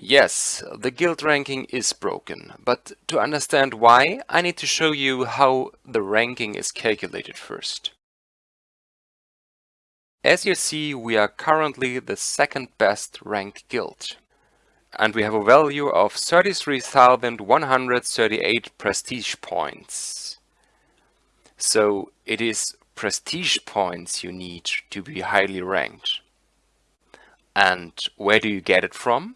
Yes, the guild ranking is broken, but to understand why, I need to show you how the ranking is calculated first. As you see, we are currently the second best ranked guild. And we have a value of 33,138 prestige points. So it is prestige points you need to be highly ranked. And where do you get it from?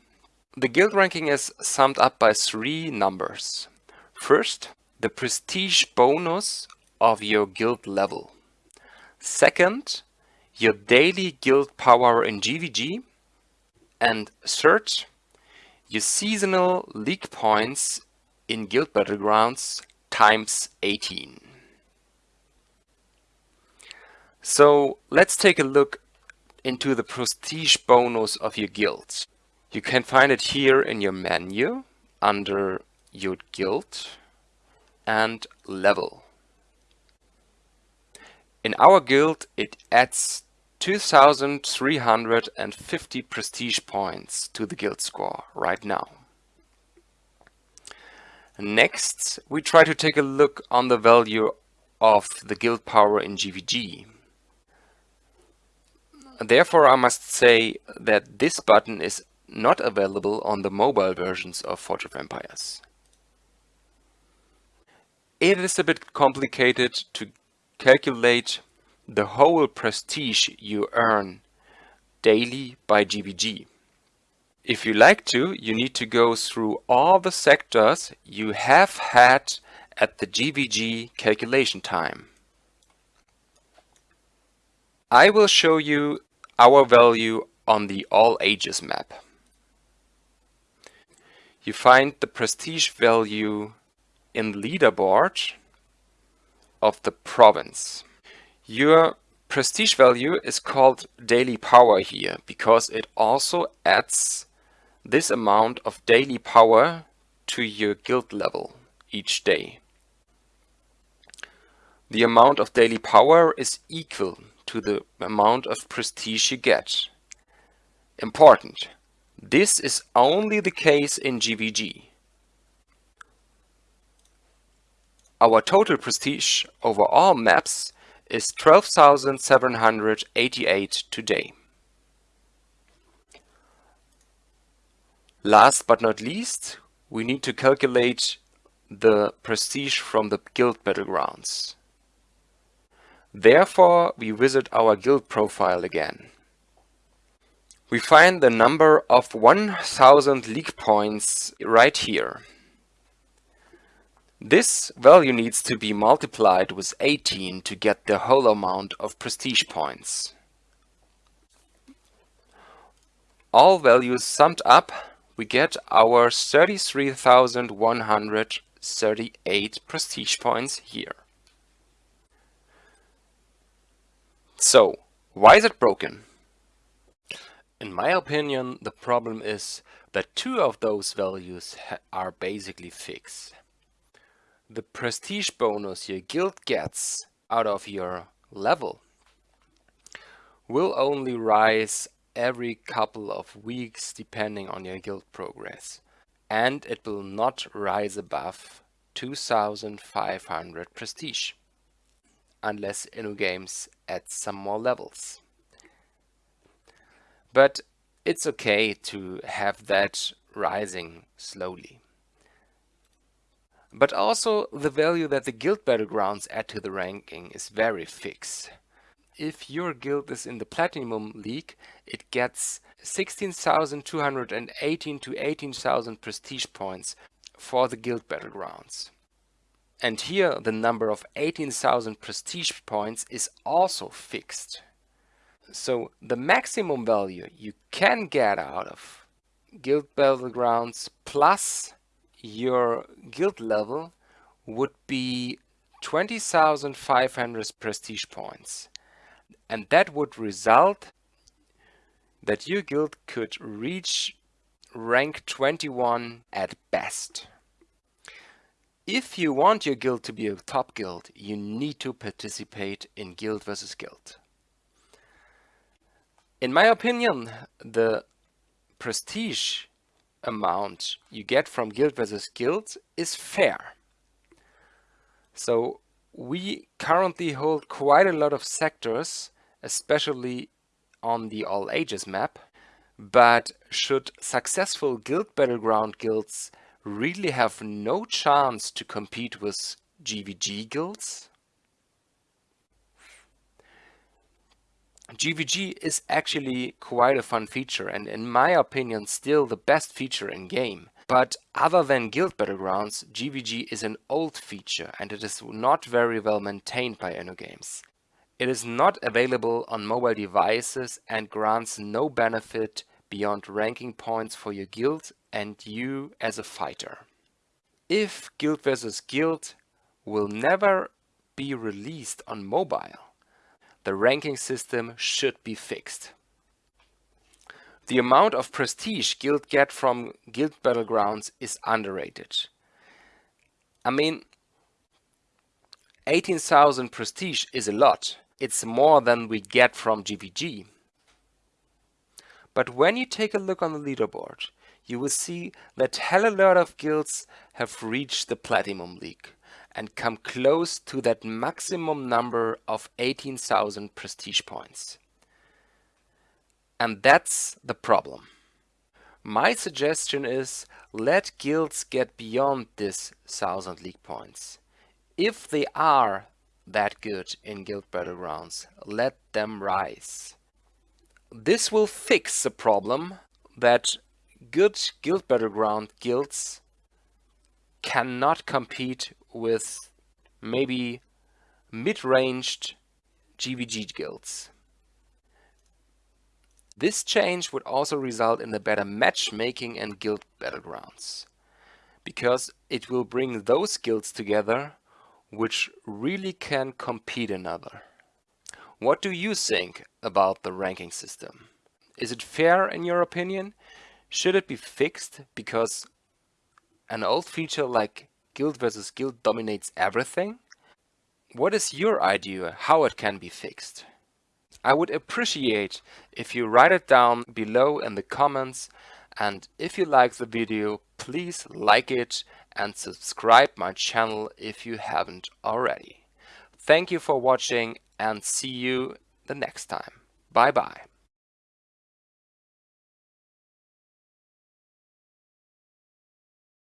The guild ranking is summed up by three numbers. First, the prestige bonus of your guild level. Second, your daily guild power in GVG. And third, your seasonal league points in Guild Battlegrounds times 18. So let's take a look into the prestige bonus of your guild. You can find it here in your menu under your guild and level. In our guild it adds 2350 prestige points to the guild score right now. Next we try to take a look on the value of the guild power in GVG. Therefore I must say that this button is not available on the mobile versions of Forge of Empires. It is a bit complicated to calculate the whole prestige you earn daily by GVG. If you like to, you need to go through all the sectors you have had at the GVG calculation time. I will show you our value on the All Ages map you find the prestige value in leaderboard of the province. Your prestige value is called daily power here because it also adds this amount of daily power to your guild level each day. The amount of daily power is equal to the amount of prestige you get. Important. This is only the case in GVG. Our total prestige over all maps is 12,788 today. Last but not least, we need to calculate the prestige from the guild battlegrounds. Therefore, we visit our guild profile again we find the number of 1000 league points right here. This value needs to be multiplied with 18 to get the whole amount of prestige points. All values summed up, we get our 33,138 prestige points here. So, why is it broken? In my opinion, the problem is that two of those values are basically fixed. The prestige bonus your guild gets out of your level will only rise every couple of weeks depending on your guild progress and it will not rise above 2500 prestige unless InnoGames adds some more levels. But it's okay to have that rising slowly. But also the value that the guild battlegrounds add to the ranking is very fixed. If your guild is in the Platinum League, it gets 16,218 to 18,000 prestige points for the guild battlegrounds. And here the number of 18,000 prestige points is also fixed. So the maximum value you can get out of Guild Battlegrounds plus your guild level would be 20,500 prestige points. And that would result that your guild could reach rank 21 at best. If you want your guild to be a top guild, you need to participate in guild versus guild. In my opinion, the prestige amount you get from guild versus guild is fair. So we currently hold quite a lot of sectors, especially on the All Ages map, but should successful guild battleground guilds really have no chance to compete with GVG guilds? GVG is actually quite a fun feature and in my opinion still the best feature in game. But other than Guild Battlegrounds, GVG is an old feature and it is not very well maintained by InnoGames. It is not available on mobile devices and grants no benefit beyond ranking points for your guild and you as a fighter. If Guild vs Guild will never be released on mobile, the ranking system should be fixed. The amount of prestige guild get from guild battlegrounds is underrated. I mean, 18,000 prestige is a lot. It's more than we get from GVG. But when you take a look on the leaderboard, you will see that hell a lot of guilds have reached the Platinum League and come close to that maximum number of 18,000 prestige points. And that's the problem. My suggestion is let guilds get beyond this 1000 league points. If they are that good in guild battlegrounds, let them rise. This will fix the problem that good guild battleground guilds cannot compete with maybe mid-ranged GVG guilds. This change would also result in a better matchmaking and guild battlegrounds, because it will bring those guilds together which really can compete another. What do you think about the ranking system? Is it fair in your opinion? Should it be fixed because an old feature like guild versus guild dominates everything? What is your idea how it can be fixed? I would appreciate if you write it down below in the comments and if you like the video please like it and subscribe my channel if you haven't already. Thank you for watching and see you the next time. Bye bye.